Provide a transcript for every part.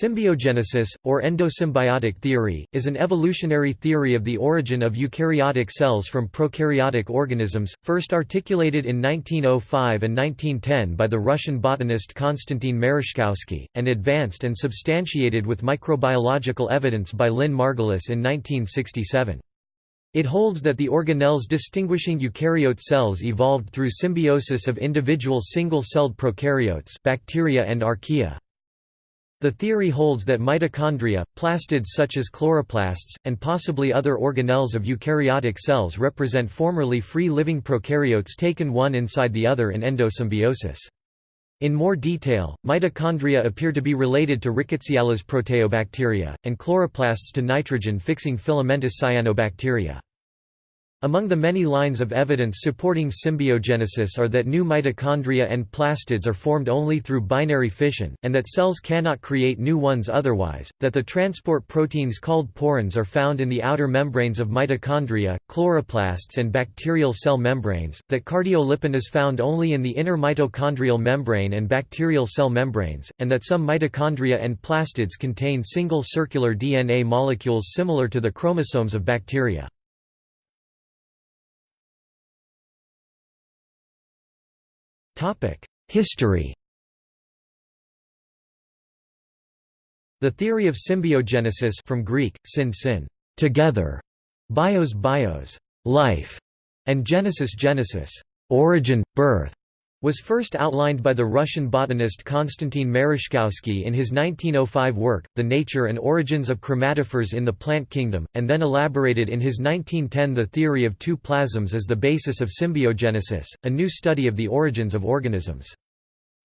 Symbiogenesis, or endosymbiotic theory, is an evolutionary theory of the origin of eukaryotic cells from prokaryotic organisms, first articulated in 1905 and 1910 by the Russian botanist Konstantin Mereshkovsky, and advanced and substantiated with microbiological evidence by Lynn Margulis in 1967. It holds that the organelles distinguishing eukaryote cells evolved through symbiosis of individual single-celled prokaryotes bacteria and archaea. The theory holds that mitochondria, plastids such as chloroplasts, and possibly other organelles of eukaryotic cells represent formerly free-living prokaryotes taken one inside the other in endosymbiosis. In more detail, mitochondria appear to be related to Rickettsiales proteobacteria, and chloroplasts to nitrogen-fixing filamentous cyanobacteria. Among the many lines of evidence supporting symbiogenesis are that new mitochondria and plastids are formed only through binary fission, and that cells cannot create new ones otherwise, that the transport proteins called porins are found in the outer membranes of mitochondria, chloroplasts and bacterial cell membranes, that cardiolipin is found only in the inner mitochondrial membrane and bacterial cell membranes, and that some mitochondria and plastids contain single circular DNA molecules similar to the chromosomes of bacteria. History. The theory of symbiogenesis from Greek, syn syn, together, bios bios, life, and genesis genesis, origin, birth, was first outlined by the Russian botanist Konstantin Mereshkovsky in his 1905 work, The Nature and Origins of Chromatophores in the Plant Kingdom, and then elaborated in his 1910 The Theory of Two Plasms as the basis of symbiogenesis, a new study of the origins of organisms.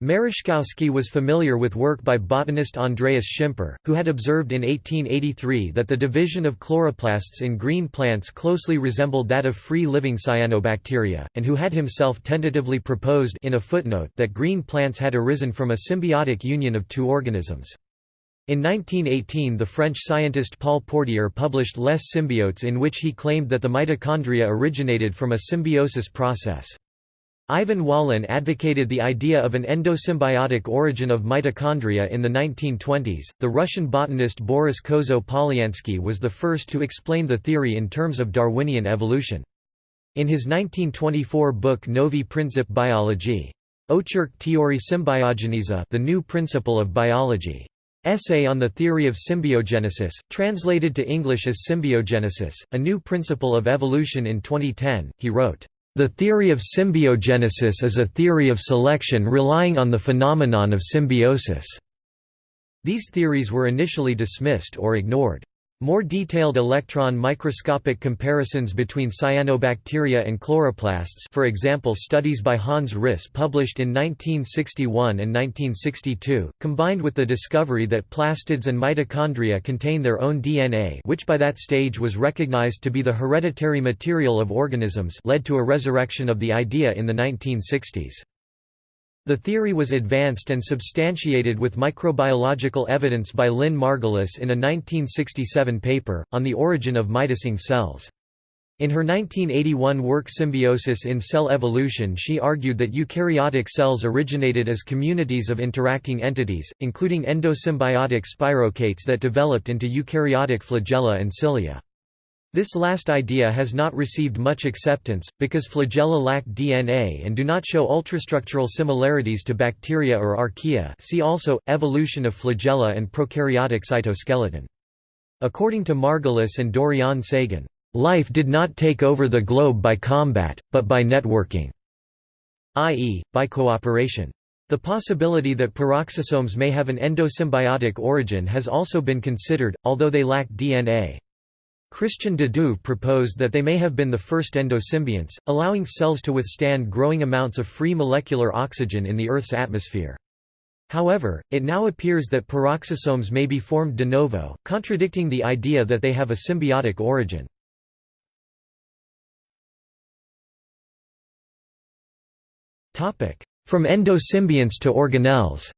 Mereshkovsky was familiar with work by botanist Andreas Schimper, who had observed in 1883 that the division of chloroplasts in green plants closely resembled that of free-living cyanobacteria, and who had himself tentatively proposed in a footnote that green plants had arisen from a symbiotic union of two organisms. In 1918 the French scientist Paul Portier published Les Symbiotes in which he claimed that the mitochondria originated from a symbiosis process. Ivan Wallin advocated the idea of an endosymbiotic origin of mitochondria in the 1920s. The Russian botanist Boris Kozo-Polyansky was the first to explain the theory in terms of Darwinian evolution. In his 1924 book Novi Princip biology, Ocherk Teorii Symbiogeniza, The New Principle of Biology, Essay on the Theory of Symbiogenesis, translated to English as Symbiogenesis, a new principle of evolution in 2010, he wrote, the theory of symbiogenesis is a theory of selection relying on the phenomenon of symbiosis. These theories were initially dismissed or ignored. More detailed electron microscopic comparisons between cyanobacteria and chloroplasts for example studies by Hans Ris published in 1961 and 1962, combined with the discovery that plastids and mitochondria contain their own DNA which by that stage was recognized to be the hereditary material of organisms led to a resurrection of the idea in the 1960s. The theory was advanced and substantiated with microbiological evidence by Lynn Margulis in a 1967 paper, on the origin of mitosing cells. In her 1981 work Symbiosis in Cell Evolution she argued that eukaryotic cells originated as communities of interacting entities, including endosymbiotic spirochaetes that developed into eukaryotic flagella and cilia. This last idea has not received much acceptance, because flagella lack DNA and do not show ultrastructural similarities to bacteria or archaea see also, evolution of flagella and prokaryotic cytoskeleton. According to Margulis and Dorian Sagan, "...life did not take over the globe by combat, but by networking", i.e., by cooperation. The possibility that peroxisomes may have an endosymbiotic origin has also been considered, although they lack DNA. Christian de Duve proposed that they may have been the first endosymbionts, allowing cells to withstand growing amounts of free molecular oxygen in the Earth's atmosphere. However, it now appears that peroxisomes may be formed de novo, contradicting the idea that they have a symbiotic origin. From endosymbionts to organelles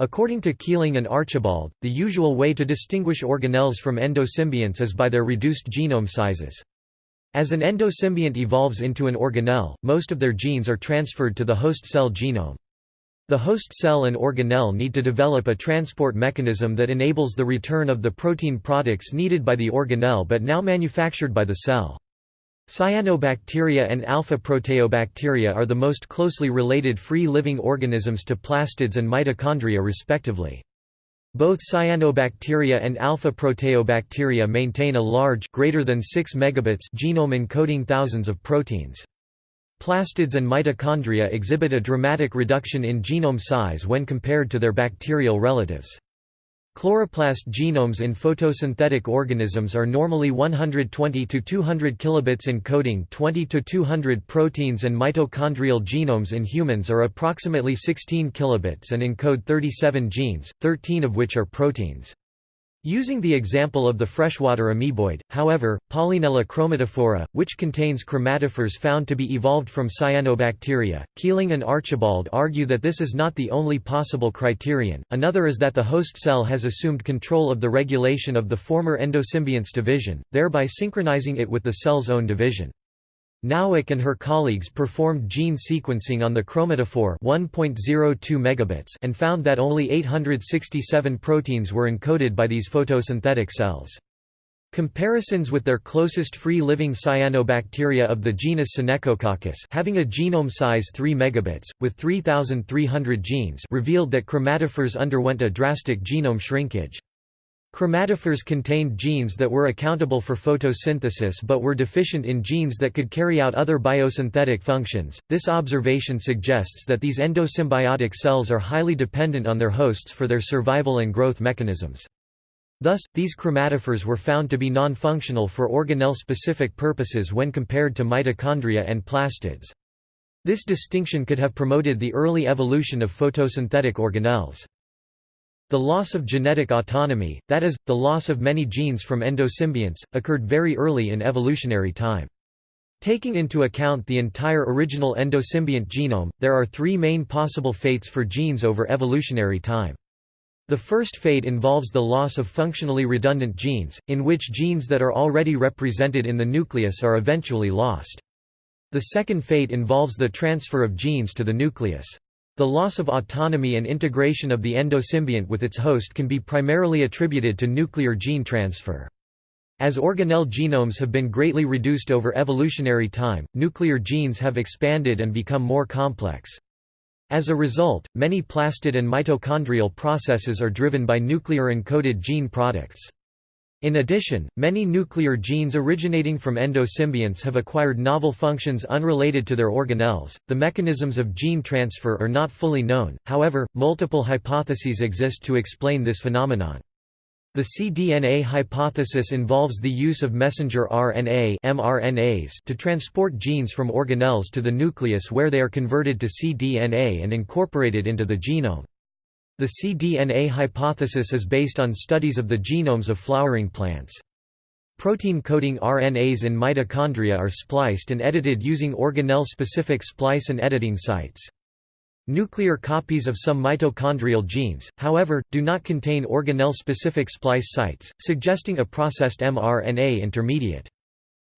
According to Keeling and Archibald, the usual way to distinguish organelles from endosymbionts is by their reduced genome sizes. As an endosymbiont evolves into an organelle, most of their genes are transferred to the host cell genome. The host cell and organelle need to develop a transport mechanism that enables the return of the protein products needed by the organelle but now manufactured by the cell. Cyanobacteria and alpha-proteobacteria are the most closely related free-living organisms to plastids and mitochondria respectively. Both cyanobacteria and alpha-proteobacteria maintain a large greater than 6 megabits genome encoding thousands of proteins. Plastids and mitochondria exhibit a dramatic reduction in genome size when compared to their bacterial relatives. Chloroplast genomes in photosynthetic organisms are normally 120 to 200 kilobits encoding 20 to 200 proteins and mitochondrial genomes in humans are approximately 16 kilobits and encode 37 genes, 13 of which are proteins. Using the example of the freshwater amoeboid, however, Paulinella chromatophora, which contains chromatophores found to be evolved from cyanobacteria, Keeling and Archibald argue that this is not the only possible criterion, another is that the host cell has assumed control of the regulation of the former endosymbionts division, thereby synchronizing it with the cell's own division. Nowack and her colleagues performed gene sequencing on the chromatophore 1.02 megabits and found that only 867 proteins were encoded by these photosynthetic cells. Comparisons with their closest free-living cyanobacteria of the genus Synechococcus having a genome size 3 megabits, with 3,300 genes revealed that chromatophores underwent a drastic genome shrinkage. Chromatophores contained genes that were accountable for photosynthesis but were deficient in genes that could carry out other biosynthetic functions. This observation suggests that these endosymbiotic cells are highly dependent on their hosts for their survival and growth mechanisms. Thus, these chromatophores were found to be non-functional for organelle-specific purposes when compared to mitochondria and plastids. This distinction could have promoted the early evolution of photosynthetic organelles. The loss of genetic autonomy, that is, the loss of many genes from endosymbionts, occurred very early in evolutionary time. Taking into account the entire original endosymbiont genome, there are three main possible fates for genes over evolutionary time. The first fate involves the loss of functionally redundant genes, in which genes that are already represented in the nucleus are eventually lost. The second fate involves the transfer of genes to the nucleus. The loss of autonomy and integration of the endosymbiont with its host can be primarily attributed to nuclear gene transfer. As organelle genomes have been greatly reduced over evolutionary time, nuclear genes have expanded and become more complex. As a result, many plastid and mitochondrial processes are driven by nuclear-encoded gene products. In addition, many nuclear genes originating from endosymbionts have acquired novel functions unrelated to their organelles. The mechanisms of gene transfer are not fully known, however, multiple hypotheses exist to explain this phenomenon. The cDNA hypothesis involves the use of messenger RNA mRNAs to transport genes from organelles to the nucleus where they are converted to cDNA and incorporated into the genome. The cDNA hypothesis is based on studies of the genomes of flowering plants. Protein-coding RNAs in mitochondria are spliced and edited using organelle-specific splice and editing sites. Nuclear copies of some mitochondrial genes, however, do not contain organelle-specific splice sites, suggesting a processed mRNA intermediate.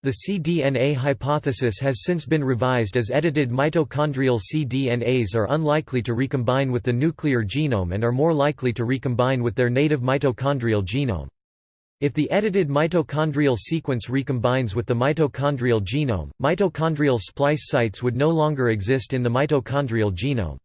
The cDNA hypothesis has since been revised as edited mitochondrial cDNAs are unlikely to recombine with the nuclear genome and are more likely to recombine with their native mitochondrial genome. If the edited mitochondrial sequence recombines with the mitochondrial genome, mitochondrial splice sites would no longer exist in the mitochondrial genome.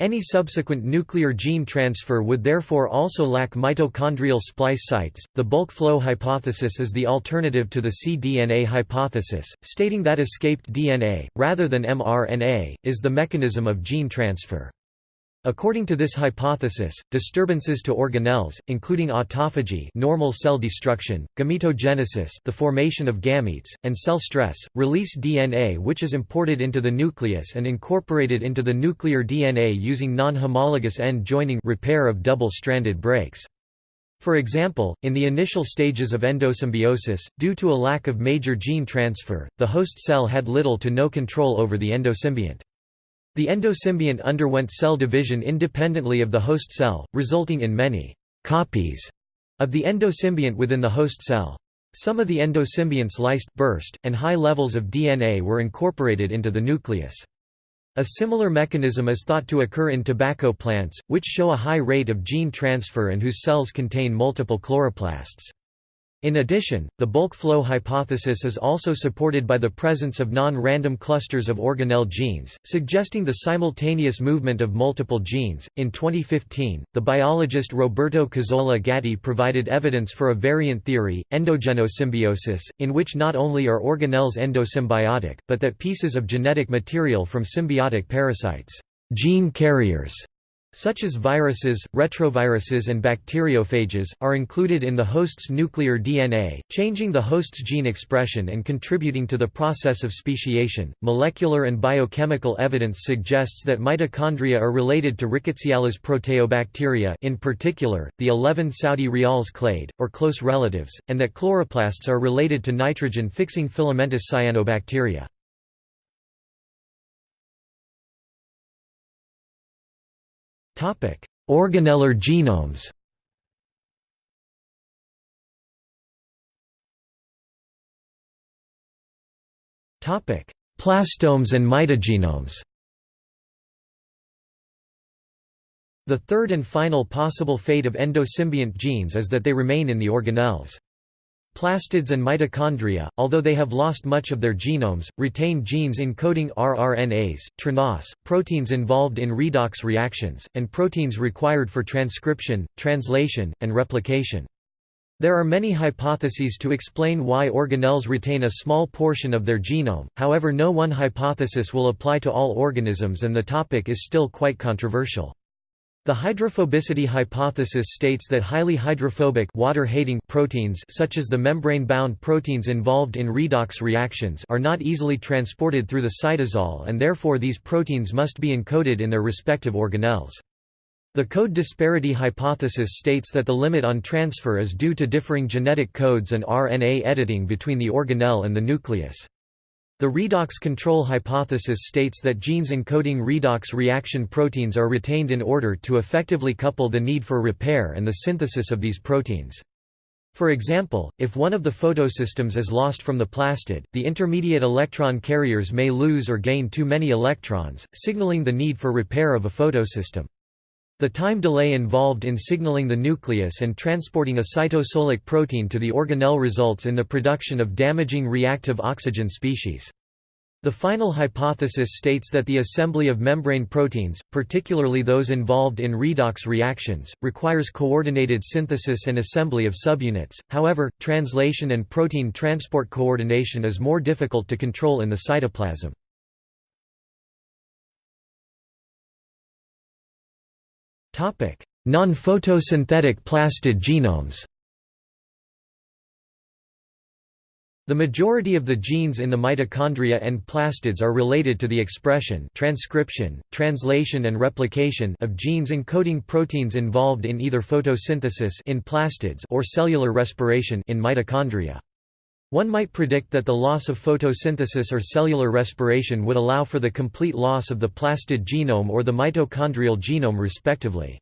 Any subsequent nuclear gene transfer would therefore also lack mitochondrial splice sites. The bulk flow hypothesis is the alternative to the cDNA hypothesis, stating that escaped DNA, rather than mRNA, is the mechanism of gene transfer. According to this hypothesis, disturbances to organelles, including autophagy normal cell destruction, gametogenesis the formation of gametes, and cell stress, release DNA which is imported into the nucleus and incorporated into the nuclear DNA using non-homologous end joining repair of double-stranded breaks. For example, in the initial stages of endosymbiosis, due to a lack of major gene transfer, the host cell had little to no control over the endosymbiont. The endosymbiont underwent cell division independently of the host cell, resulting in many «copies» of the endosymbiont within the host cell. Some of the endosymbionts lysed, burst, and high levels of DNA were incorporated into the nucleus. A similar mechanism is thought to occur in tobacco plants, which show a high rate of gene transfer and whose cells contain multiple chloroplasts. In addition, the bulk flow hypothesis is also supported by the presence of non-random clusters of organelle genes, suggesting the simultaneous movement of multiple genes. In 2015, the biologist Roberto Cazzola Gatti provided evidence for a variant theory, endogenosymbiosis, in which not only are organelles endosymbiotic, but that pieces of genetic material from symbiotic parasites, gene carriers, such as viruses, retroviruses and bacteriophages, are included in the host's nuclear DNA, changing the host's gene expression and contributing to the process of speciation. Molecular and biochemical evidence suggests that mitochondria are related to Rickettsiales proteobacteria in particular, the 11 Saudi Rials clade, or close relatives, and that chloroplasts are related to nitrogen-fixing filamentous cyanobacteria. Organellar genomes Plastomes and mitogenomes The third and final possible fate of endosymbiont genes is that they remain in the organelles. Plastids and mitochondria, although they have lost much of their genomes, retain genes encoding rRNAs, tRNAs, proteins involved in redox reactions, and proteins required for transcription, translation, and replication. There are many hypotheses to explain why organelles retain a small portion of their genome, however no one hypothesis will apply to all organisms and the topic is still quite controversial. The hydrophobicity hypothesis states that highly hydrophobic water-hating proteins such as the membrane-bound proteins involved in redox reactions are not easily transported through the cytosol and therefore these proteins must be encoded in their respective organelles. The code disparity hypothesis states that the limit on transfer is due to differing genetic codes and RNA editing between the organelle and the nucleus. The redox control hypothesis states that genes encoding redox reaction proteins are retained in order to effectively couple the need for repair and the synthesis of these proteins. For example, if one of the photosystems is lost from the plastid, the intermediate electron carriers may lose or gain too many electrons, signaling the need for repair of a photosystem. The time delay involved in signaling the nucleus and transporting a cytosolic protein to the organelle results in the production of damaging reactive oxygen species. The final hypothesis states that the assembly of membrane proteins, particularly those involved in redox reactions, requires coordinated synthesis and assembly of subunits, however, translation and protein transport coordination is more difficult to control in the cytoplasm. Non-photosynthetic plastid genomes The majority of the genes in the mitochondria and plastids are related to the expression transcription, translation and replication of genes encoding proteins involved in either photosynthesis in plastids or cellular respiration in mitochondria. One might predict that the loss of photosynthesis or cellular respiration would allow for the complete loss of the plastid genome or the mitochondrial genome respectively.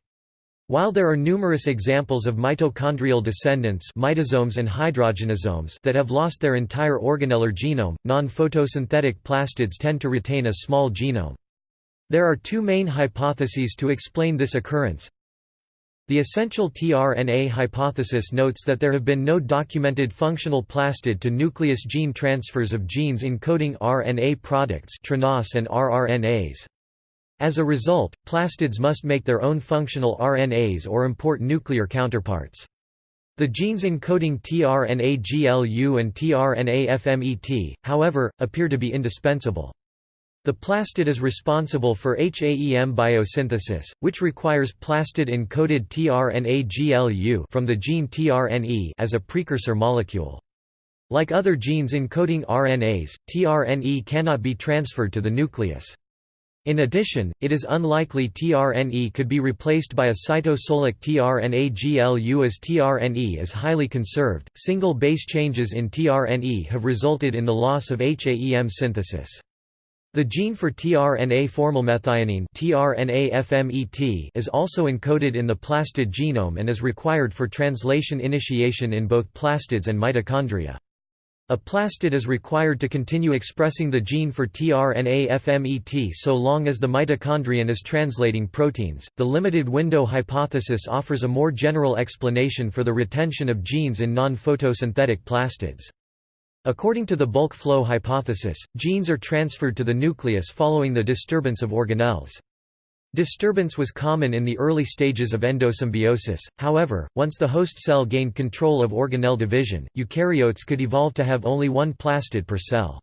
While there are numerous examples of mitochondrial descendants mitosomes and hydrogenosomes that have lost their entire organellar genome, non-photosynthetic plastids tend to retain a small genome. There are two main hypotheses to explain this occurrence. The essential tRNA hypothesis notes that there have been no documented functional plastid to nucleus gene transfers of genes encoding RNA products and rRNAs. As a result, plastids must make their own functional RNAs or import nuclear counterparts. The genes encoding tRNA-GLU and tRNA-FMET, however, appear to be indispensable. The plastid is responsible for HAEM biosynthesis, which requires plastid-encoded tRNA-GLU from the gene tRNE as a precursor molecule. Like other genes encoding RNAs, tRNE cannot be transferred to the nucleus. In addition, it is unlikely tRNE could be replaced by a cytosolic tRNA GLU as tRNE is highly conserved. Single base changes in tRNE have resulted in the loss of HAEM synthesis. The gene for tRNA formylmethionine tRNA is also encoded in the plastid genome and is required for translation initiation in both plastids and mitochondria. A plastid is required to continue expressing the gene for tRNA-FMET so long as the mitochondrion is translating proteins. The limited window hypothesis offers a more general explanation for the retention of genes in non-photosynthetic plastids. According to the bulk flow hypothesis, genes are transferred to the nucleus following the disturbance of organelles. Disturbance was common in the early stages of endosymbiosis, however, once the host cell gained control of organelle division, eukaryotes could evolve to have only one plastid per cell.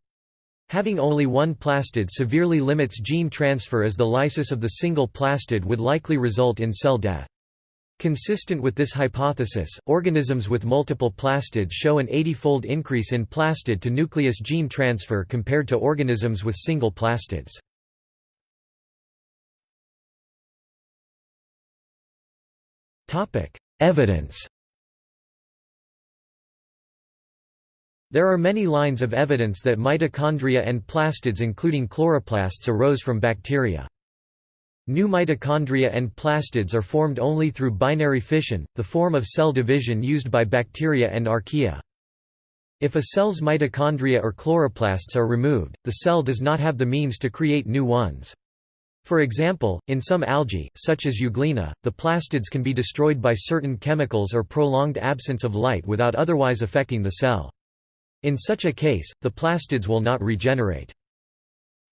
Having only one plastid severely limits gene transfer as the lysis of the single plastid would likely result in cell death. Consistent with this hypothesis, organisms with multiple plastids show an 80-fold increase in plastid to nucleus gene transfer compared to organisms with single plastids. Evidence There are many lines of evidence that mitochondria and plastids including chloroplasts arose from bacteria. New mitochondria and plastids are formed only through binary fission, the form of cell division used by bacteria and archaea. If a cell's mitochondria or chloroplasts are removed, the cell does not have the means to create new ones. For example, in some algae, such as euglena, the plastids can be destroyed by certain chemicals or prolonged absence of light without otherwise affecting the cell. In such a case, the plastids will not regenerate.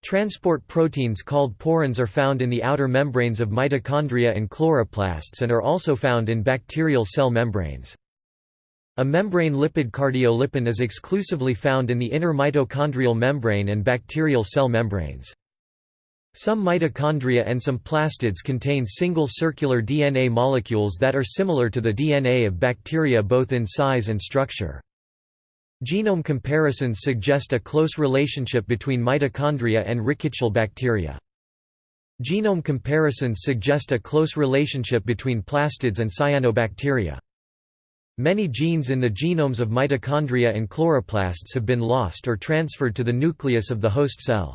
Transport proteins called porins are found in the outer membranes of mitochondria and chloroplasts and are also found in bacterial cell membranes. A membrane lipid cardiolipin is exclusively found in the inner mitochondrial membrane and bacterial cell membranes. Some mitochondria and some plastids contain single circular DNA molecules that are similar to the DNA of bacteria both in size and structure. Genome comparisons suggest a close relationship between mitochondria and rickettsial bacteria. Genome comparisons suggest a close relationship between plastids and cyanobacteria. Many genes in the genomes of mitochondria and chloroplasts have been lost or transferred to the nucleus of the host cell.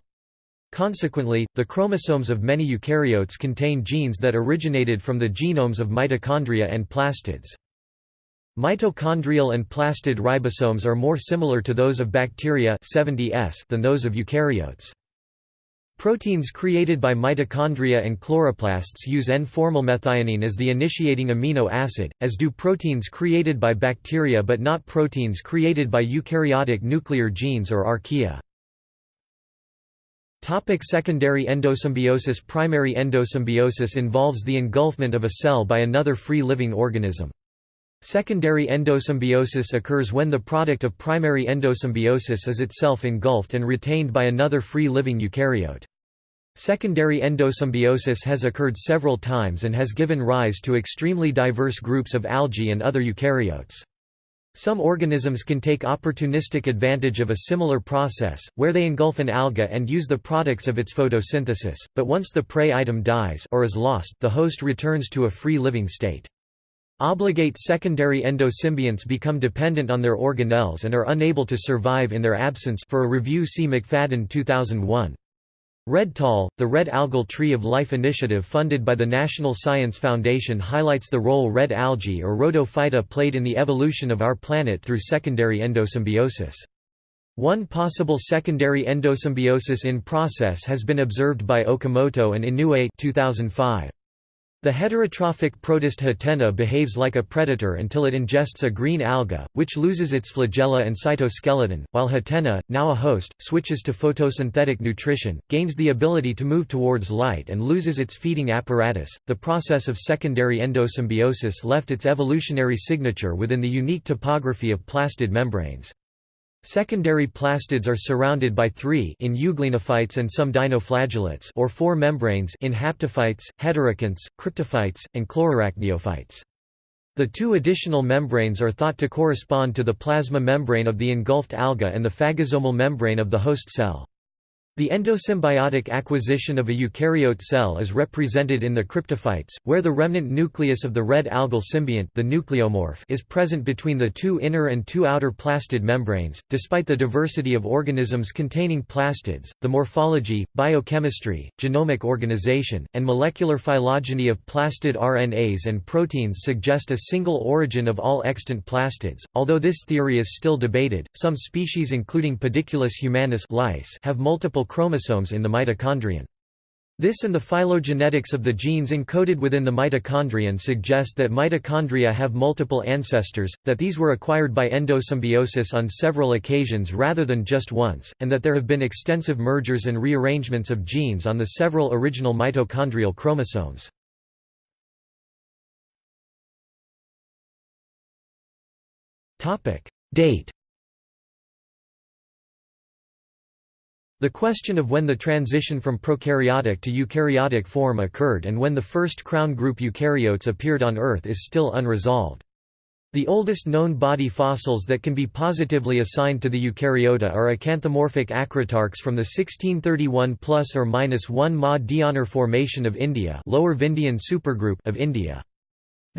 Consequently, the chromosomes of many eukaryotes contain genes that originated from the genomes of mitochondria and plastids. Mitochondrial and plastid ribosomes are more similar to those of bacteria 70S than those of eukaryotes. Proteins created by mitochondria and chloroplasts use N-formylmethionine as the initiating amino acid, as do proteins created by bacteria but not proteins created by eukaryotic nuclear genes or archaea. Topic secondary endosymbiosis Primary endosymbiosis involves the engulfment of a cell by another free-living organism. Secondary endosymbiosis occurs when the product of primary endosymbiosis is itself engulfed and retained by another free-living eukaryote. Secondary endosymbiosis has occurred several times and has given rise to extremely diverse groups of algae and other eukaryotes. Some organisms can take opportunistic advantage of a similar process, where they engulf an alga and use the products of its photosynthesis, but once the prey item dies or is lost, the host returns to a free-living state. Obligate secondary endosymbionts become dependent on their organelles and are unable to survive in their absence for a review see McFadden 2001. Red Tall, the Red Algal Tree of Life initiative funded by the National Science Foundation highlights the role red algae or rhodophyta played in the evolution of our planet through secondary endosymbiosis. One possible secondary endosymbiosis in process has been observed by Okamoto and Inoue 2005. The heterotrophic protist Hatena behaves like a predator until it ingests a green alga, which loses its flagella and cytoskeleton, while Hatena, now a host, switches to photosynthetic nutrition, gains the ability to move towards light and loses its feeding apparatus. The process of secondary endosymbiosis left its evolutionary signature within the unique topography of plastid membranes. Secondary plastids are surrounded by three in euglenophytes and some dinoflagellates or four membranes in haptophytes, heterokonts, cryptophytes, and chlorarachniophytes. The two additional membranes are thought to correspond to the plasma membrane of the engulfed alga and the phagosomal membrane of the host cell. The endosymbiotic acquisition of a eukaryote cell is represented in the cryptophytes, where the remnant nucleus of the red algal symbiont the nucleomorph is present between the two inner and two outer plastid membranes. Despite the diversity of organisms containing plastids, the morphology, biochemistry, genomic organization, and molecular phylogeny of plastid RNAs and proteins suggest a single origin of all extant plastids. Although this theory is still debated, some species including Pediculus humanus lice have multiple chromosomes in the mitochondrion. This and the phylogenetics of the genes encoded within the mitochondrion suggest that mitochondria have multiple ancestors, that these were acquired by endosymbiosis on several occasions rather than just once, and that there have been extensive mergers and rearrangements of genes on the several original mitochondrial chromosomes. Date The question of when the transition from prokaryotic to eukaryotic form occurred and when the first crown group eukaryotes appeared on Earth is still unresolved. The oldest known body fossils that can be positively assigned to the eukaryota are acanthomorphic acritarchs from the 1631 plus or minus 1 Ma Deonar Formation of India, Lower Vindhyan supergroup of India.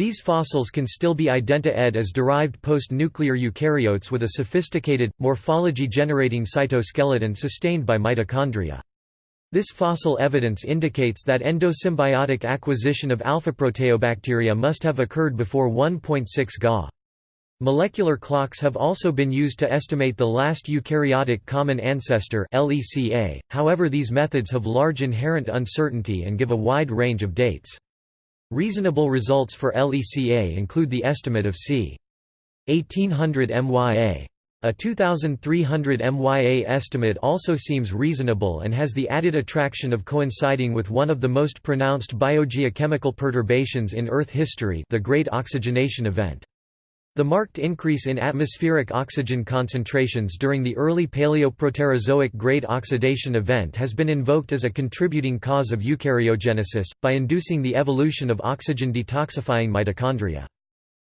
These fossils can still be identa-ed as derived post-nuclear eukaryotes with a sophisticated, morphology-generating cytoskeleton sustained by mitochondria. This fossil evidence indicates that endosymbiotic acquisition of alpha-proteobacteria must have occurred before 1.6 Ga. Molecular clocks have also been used to estimate the last eukaryotic common ancestor however these methods have large inherent uncertainty and give a wide range of dates. Reasonable results for LECA include the estimate of c. 1800 MYA. A 2300 MYA estimate also seems reasonable and has the added attraction of coinciding with one of the most pronounced biogeochemical perturbations in Earth history the Great Oxygenation Event. The marked increase in atmospheric oxygen concentrations during the early Paleoproterozoic Great Oxidation Event has been invoked as a contributing cause of eukaryogenesis, by inducing the evolution of oxygen-detoxifying mitochondria.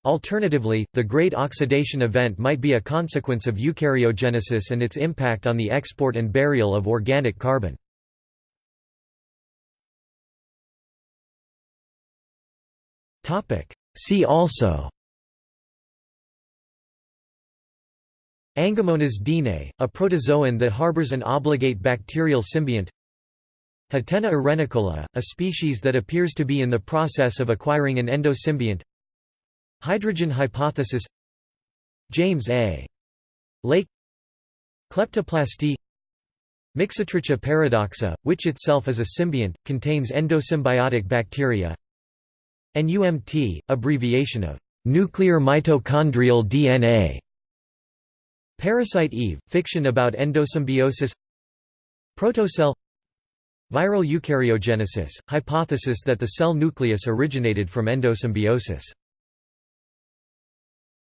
Alternatively, the Great Oxidation Event might be a consequence of eukaryogenesis and its impact on the export and burial of organic carbon. See also Angomonas deanei, a protozoan that harbors an obligate bacterial symbiont. Hatena arenicola, a species that appears to be in the process of acquiring an endosymbiont. Hydrogen hypothesis. James A. Lake. Kleptoplasty. Mixotricha paradoxa, which itself is a symbiont, contains endosymbiotic bacteria. NUMT, abbreviation of nuclear mitochondrial DNA Parasite Eve, fiction about endosymbiosis. Protocell. Viral eukaryogenesis, hypothesis that the cell nucleus originated from endosymbiosis